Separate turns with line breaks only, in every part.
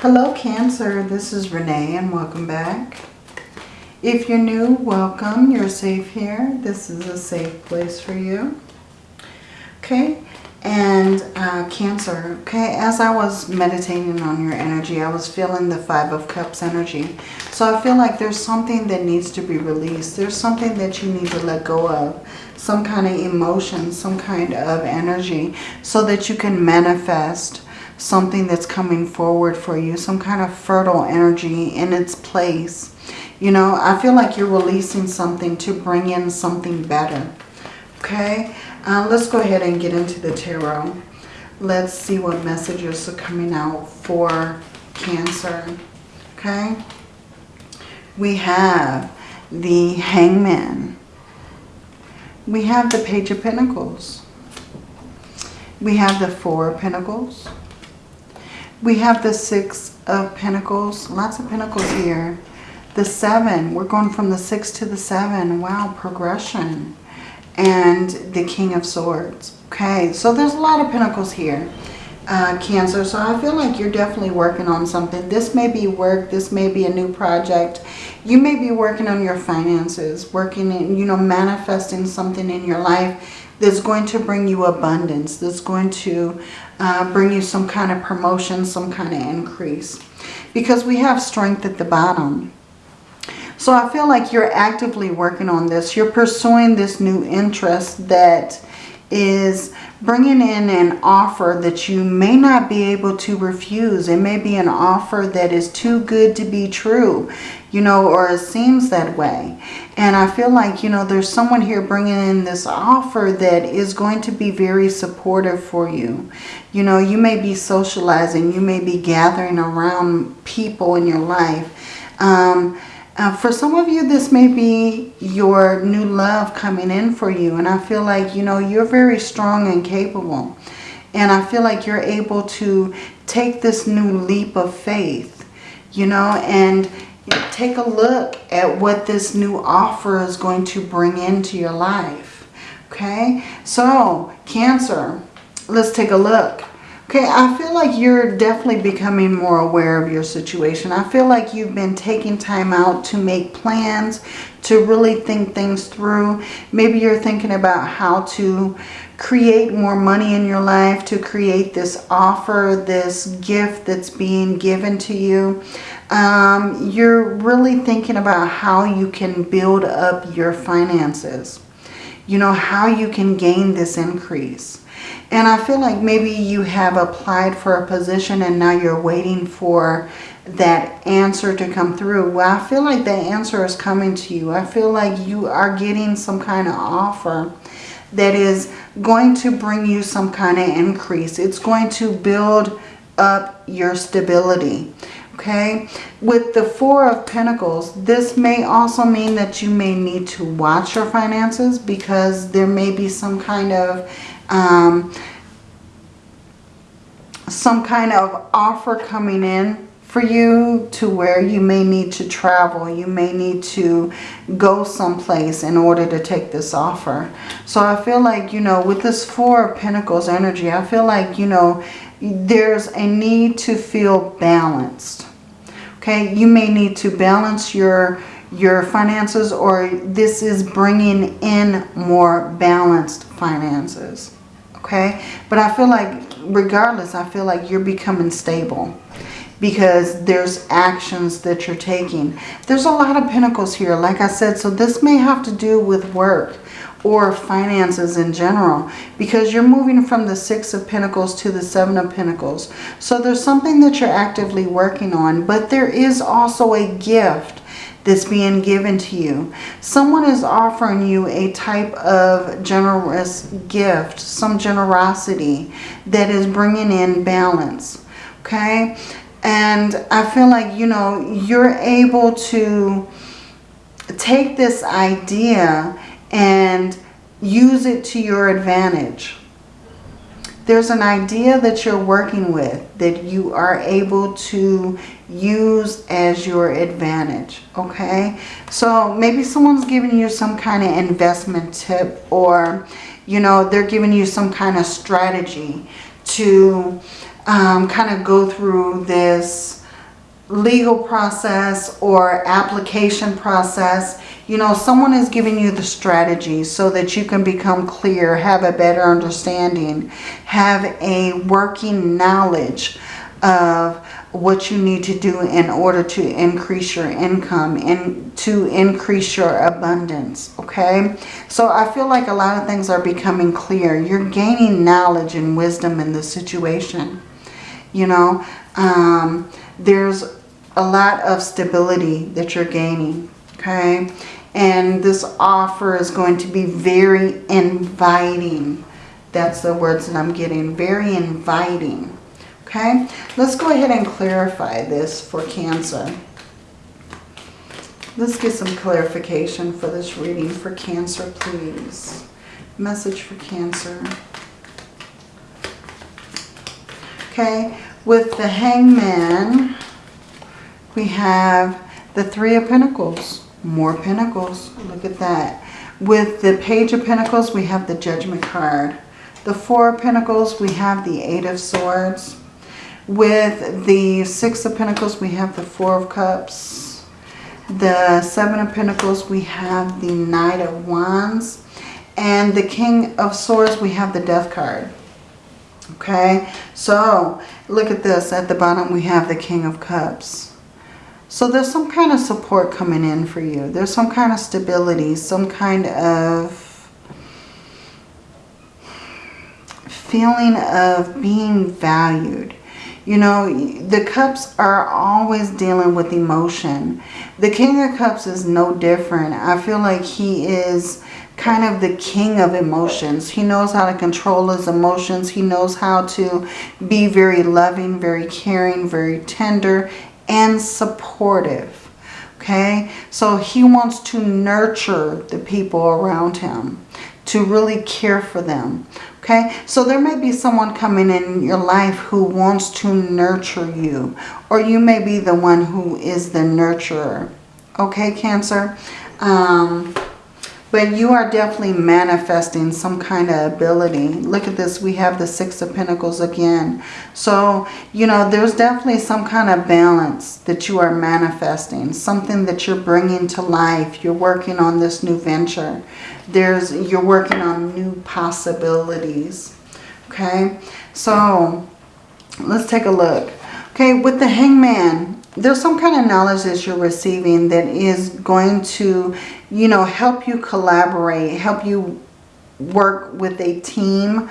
Hello Cancer, this is Renee and welcome back. If you're new, welcome. You're safe here. This is a safe place for you. Okay, and uh, Cancer, okay, as I was meditating on your energy, I was feeling the Five of Cups energy. So I feel like there's something that needs to be released. There's something that you need to let go of. Some kind of emotion, some kind of energy so that you can manifest something that's coming forward for you, some kind of fertile energy in its place. You know, I feel like you're releasing something to bring in something better. Okay, uh, let's go ahead and get into the tarot. Let's see what messages are coming out for Cancer. Okay, we have the Hangman. We have the Page of Pentacles. We have the Four of Pentacles. We have the Six of Pentacles. Lots of Pentacles here. The Seven. We're going from the Six to the Seven. Wow, progression. And the King of Swords. Okay, so there's a lot of Pentacles here. Uh, Cancer. So I feel like you're definitely working on something. This may be work. This may be a new project. You may be working on your finances. Working in, you know, manifesting something in your life that's going to bring you abundance. That's going to uh, bring you some kind of promotion, some kind of increase. Because we have strength at the bottom. So I feel like you're actively working on this. You're pursuing this new interest that is bringing in an offer that you may not be able to refuse. It may be an offer that is too good to be true, you know, or it seems that way. And I feel like, you know, there's someone here bringing in this offer that is going to be very supportive for you. You know, you may be socializing. You may be gathering around people in your life. Um, uh, for some of you, this may be your new love coming in for you. And I feel like, you know, you're very strong and capable. And I feel like you're able to take this new leap of faith, you know, and take a look at what this new offer is going to bring into your life. Okay, so Cancer, let's take a look. Okay, I feel like you're definitely becoming more aware of your situation. I feel like you've been taking time out to make plans, to really think things through. Maybe you're thinking about how to create more money in your life, to create this offer, this gift that's being given to you. Um, you're really thinking about how you can build up your finances. You know, how you can gain this increase. And I feel like maybe you have applied for a position and now you're waiting for that answer to come through. Well, I feel like the answer is coming to you. I feel like you are getting some kind of offer that is going to bring you some kind of increase. It's going to build up your stability. Okay, with the Four of Pentacles, this may also mean that you may need to watch your finances because there may be some kind of um, some kind of offer coming in for you to where you may need to travel. You may need to go someplace in order to take this offer. So I feel like, you know, with this Four of Pentacles energy, I feel like, you know, there's a need to feel balanced. Okay, you may need to balance your your finances or this is bringing in more balanced finances okay? But I feel like regardless, I feel like you're becoming stable because there's actions that you're taking. There's a lot of pentacles here, like I said, so this may have to do with work or finances in general because you're moving from the Six of Pentacles to the Seven of Pentacles. So there's something that you're actively working on, but there is also a gift that's being given to you. Someone is offering you a type of generous gift, some generosity that is bringing in balance. Okay? And I feel like, you know, you're able to take this idea and use it to your advantage. There's an idea that you're working with that you are able to use as your advantage okay? So maybe someone's giving you some kind of investment tip or you know they're giving you some kind of strategy to um, kind of go through this legal process or application process, you know, someone is giving you the strategy so that you can become clear, have a better understanding, have a working knowledge of what you need to do in order to increase your income and to increase your abundance, okay? So I feel like a lot of things are becoming clear. You're gaining knowledge and wisdom in this situation, you know? Um, there's a lot of stability that you're gaining, okay? And this offer is going to be very inviting. That's the words that I'm getting. Very inviting. Okay, let's go ahead and clarify this for Cancer. Let's get some clarification for this reading for Cancer, please. Message for Cancer. Okay, with the Hangman, we have the Three of Pentacles. More Pentacles. Look at that. With the Page of Pentacles, we have the Judgment card. The Four of Pentacles, we have the Eight of Swords. With the Six of Pentacles, we have the Four of Cups. The Seven of Pentacles, we have the Knight of Wands. And the King of Swords, we have the Death card. Okay, so look at this. At the bottom, we have the King of Cups. So there's some kind of support coming in for you. There's some kind of stability, some kind of feeling of being valued. You know, the cups are always dealing with emotion. The King of Cups is no different. I feel like he is kind of the king of emotions. He knows how to control his emotions. He knows how to be very loving, very caring, very tender, and supportive. Okay, so he wants to nurture the people around him, to really care for them. Okay, so there may be someone coming in your life who wants to nurture you. Or you may be the one who is the nurturer. Okay, Cancer? Um, but you are definitely manifesting some kind of ability. Look at this. We have the Six of Pentacles again. So, you know, there's definitely some kind of balance that you are manifesting. Something that you're bringing to life. You're working on this new venture there's you're working on new possibilities okay so let's take a look okay with the hangman there's some kind of knowledge that you're receiving that is going to you know help you collaborate help you work with a team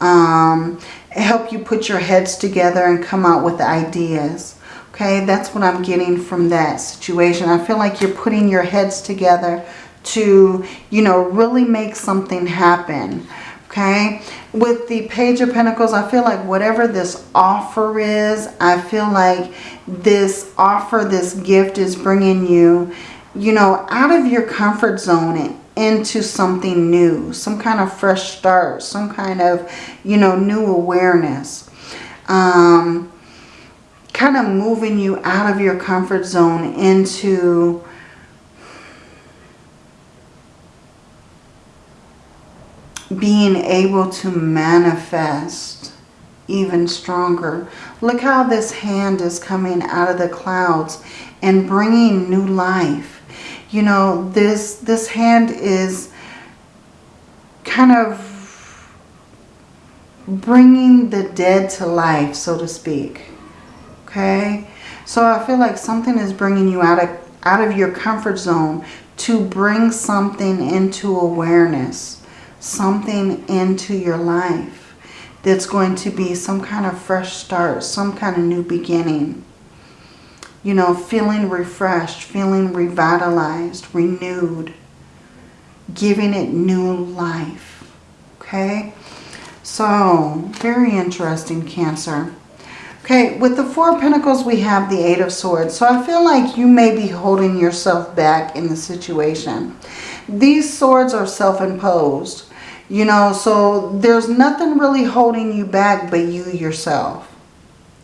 um, help you put your heads together and come out with ideas okay that's what I'm getting from that situation I feel like you're putting your heads together to, you know, really make something happen. Okay. With the Page of Pentacles, I feel like whatever this offer is, I feel like this offer, this gift is bringing you, you know, out of your comfort zone and into something new, some kind of fresh start, some kind of, you know, new awareness. Um, kind of moving you out of your comfort zone into being able to manifest even stronger. Look how this hand is coming out of the clouds and bringing new life. You know, this, this hand is kind of bringing the dead to life, so to speak. Okay? So I feel like something is bringing you out of, out of your comfort zone to bring something into awareness something into your life that's going to be some kind of fresh start, some kind of new beginning. You know, feeling refreshed, feeling revitalized, renewed, giving it new life. Okay? So, very interesting, Cancer. Okay, with the Four Pentacles, we have the Eight of Swords. So I feel like you may be holding yourself back in the situation. These swords are self-imposed. You know, so there's nothing really holding you back but you yourself.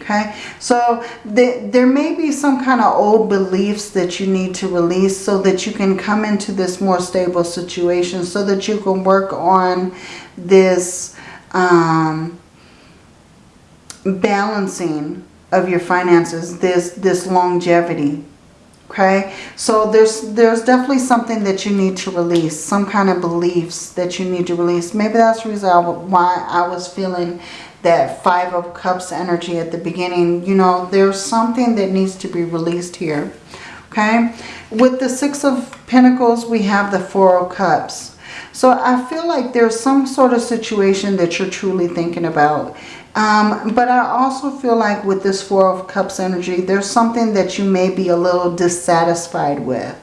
Okay, so the, there may be some kind of old beliefs that you need to release so that you can come into this more stable situation so that you can work on this um, balancing of your finances, this, this longevity. Okay, so there's there's definitely something that you need to release, some kind of beliefs that you need to release. Maybe that's the reason why I was feeling that Five of Cups energy at the beginning. You know, there's something that needs to be released here. Okay, with the Six of Pentacles, we have the Four of Cups. So I feel like there's some sort of situation that you're truly thinking about. Um, but I also feel like with this Four of Cups energy, there's something that you may be a little dissatisfied with.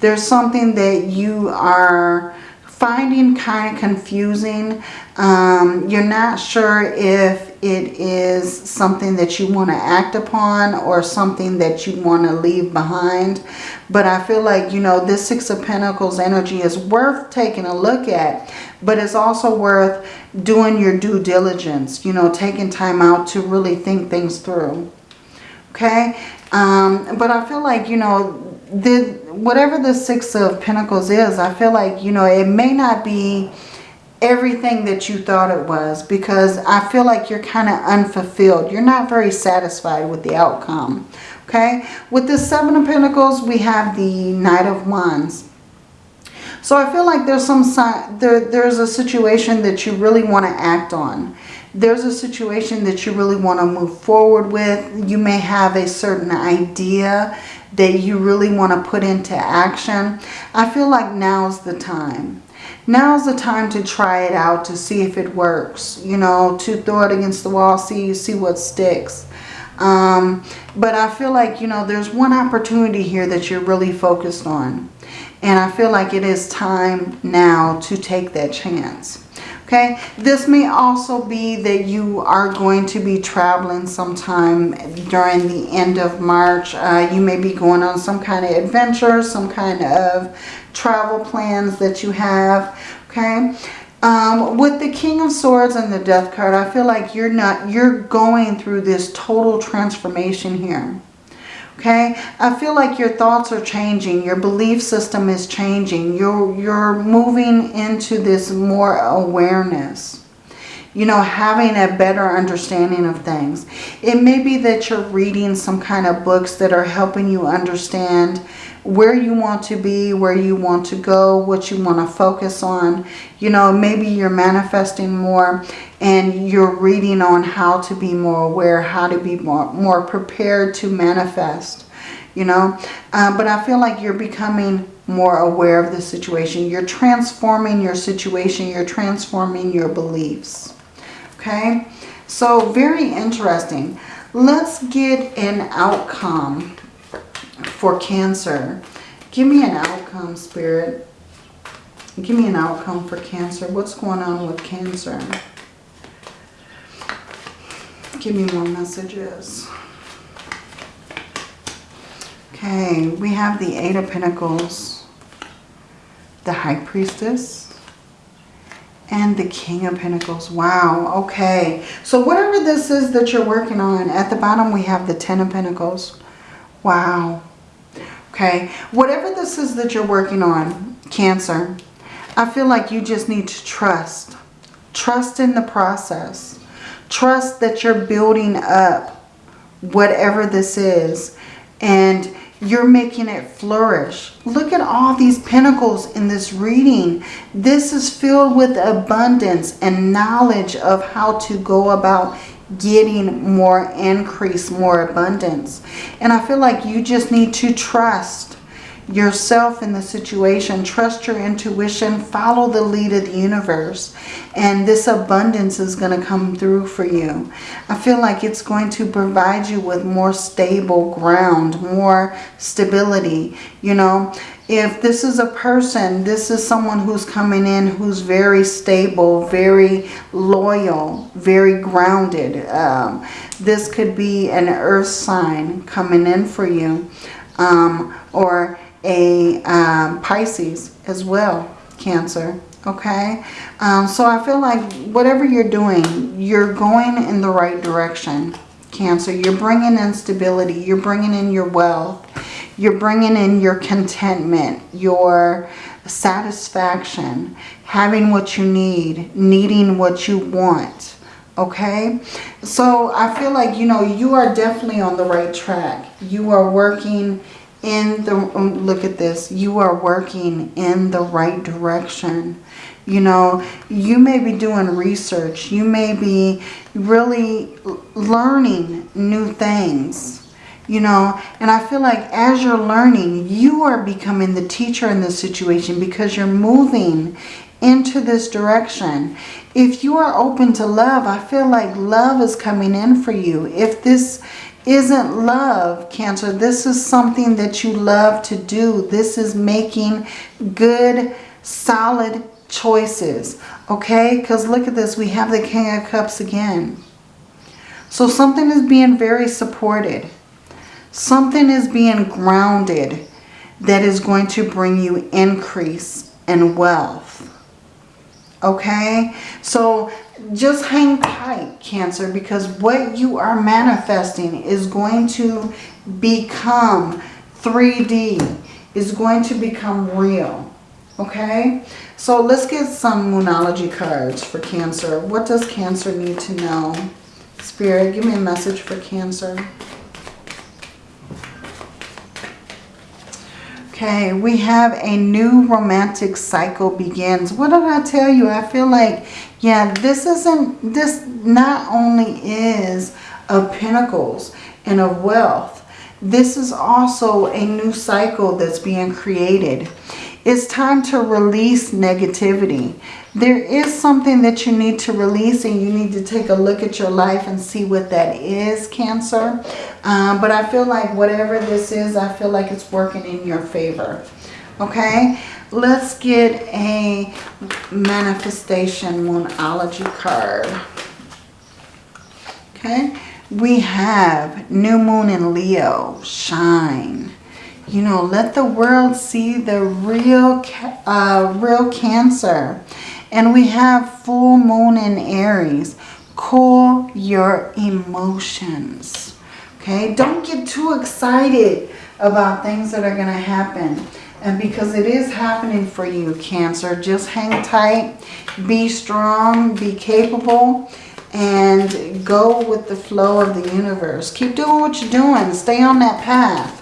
There's something that you are finding kind of confusing. Um, you're not sure if it is something that you want to act upon or something that you want to leave behind. But I feel like, you know, this Six of Pentacles energy is worth taking a look at. But it's also worth doing your due diligence. You know, taking time out to really think things through. Okay? Um, but I feel like, you know, the whatever the Six of Pentacles is, I feel like, you know, it may not be everything that you thought it was because I feel like you're kind of unfulfilled. You're not very satisfied with the outcome. Okay, with the Seven of Pentacles, we have the Knight of Wands. So I feel like there's some there, there's a situation that you really want to act on. There's a situation that you really want to move forward with. You may have a certain idea that you really want to put into action, I feel like now's the time. Now's the time to try it out to see if it works, you know, to throw it against the wall, see, see what sticks. Um, but I feel like, you know, there's one opportunity here that you're really focused on. And I feel like it is time now to take that chance. Okay, this may also be that you are going to be traveling sometime during the end of March. Uh, you may be going on some kind of adventure, some kind of travel plans that you have. Okay, um, with the King of Swords and the Death card, I feel like you're not, you're going through this total transformation here okay? I feel like your thoughts are changing your belief system is changing you're you're moving into this more awareness you know having a better understanding of things it may be that you're reading some kind of books that are helping you understand where you want to be, where you want to go, what you want to focus on. You know, maybe you're manifesting more and you're reading on how to be more aware, how to be more, more prepared to manifest, you know. Uh, but I feel like you're becoming more aware of the situation. You're transforming your situation. You're transforming your beliefs. Okay? So, very interesting. Let's get an outcome for Cancer. Give me an outcome, Spirit. Give me an outcome for Cancer. What's going on with Cancer? Give me more messages. Okay, we have the Eight of Pentacles, the High Priestess, and the King of Pentacles. Wow, okay. So whatever this is that you're working on, at the bottom we have the Ten of Pentacles. Wow. Okay, whatever this is that you're working on, Cancer, I feel like you just need to trust. Trust in the process. Trust that you're building up whatever this is and you're making it flourish. Look at all these pentacles in this reading. This is filled with abundance and knowledge of how to go about getting more increase, more abundance. And I feel like you just need to trust yourself in the situation. Trust your intuition. Follow the lead of the universe. And this abundance is going to come through for you. I feel like it's going to provide you with more stable ground, more stability. You know, if this is a person, this is someone who's coming in who's very stable, very loyal, very grounded. Um, this could be an earth sign coming in for you. Um, or a um, Pisces as well, Cancer. Okay, um, so I feel like whatever you're doing, you're going in the right direction, Cancer. You're bringing in stability. You're bringing in your wealth. You're bringing in your contentment, your satisfaction, having what you need, needing what you want. Okay, so I feel like, you know, you are definitely on the right track. You are working in the, um, look at this, you are working in the right direction. You know, you may be doing research. You may be really learning new things. You know, and I feel like as you're learning, you are becoming the teacher in this situation because you're moving into this direction. If you are open to love, I feel like love is coming in for you. If this isn't love, Cancer, this is something that you love to do. This is making good, solid choices. Okay? Because look at this. We have the King of Cups again. So something is being very supported. Something is being grounded that is going to bring you increase and wealth. Okay? So just hang tight, Cancer, because what you are manifesting is going to become 3D, is going to become real. Okay? So let's get some Moonology cards for Cancer. What does Cancer need to know? Spirit, give me a message for Cancer. Okay, we have a new romantic cycle begins. What did I tell you? I feel like, yeah, this isn't, this not only is of pentacles and of wealth, this is also a new cycle that's being created. It's time to release negativity. There is something that you need to release and you need to take a look at your life and see what that is, Cancer. Um, but I feel like whatever this is, I feel like it's working in your favor. Okay, let's get a manifestation moonology card. Okay, we have new moon in Leo, shine. You know, let the world see the real, uh, real cancer. And we have full moon in Aries. Cool your emotions. Okay, don't get too excited about things that are going to happen. And because it is happening for you, Cancer, just hang tight, be strong, be capable, and go with the flow of the universe. Keep doing what you're doing. Stay on that path.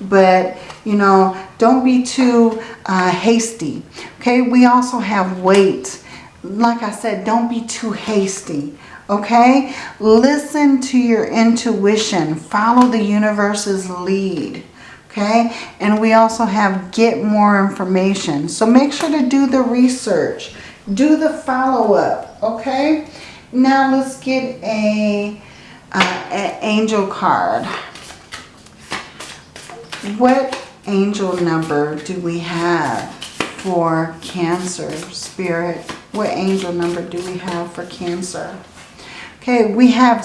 But, you know, don't be too uh, hasty. Okay, we also have wait. Like I said, don't be too hasty. Okay, listen to your intuition. Follow the universe's lead. Okay, and we also have get more information. So make sure to do the research. Do the follow-up. Okay, now let's get a, uh, an angel card. What angel number do we have for Cancer, Spirit? What angel number do we have for Cancer? Okay, we have